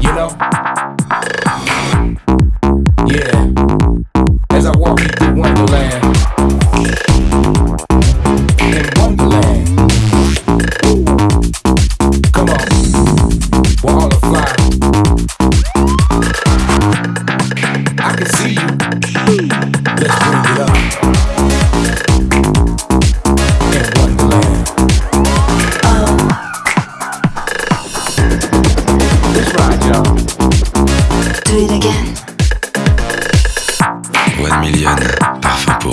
You know? Yeah. As I walk into Wonderland. In Wonderland. Come on. We're all fly. I can see you. One Million, parfum pour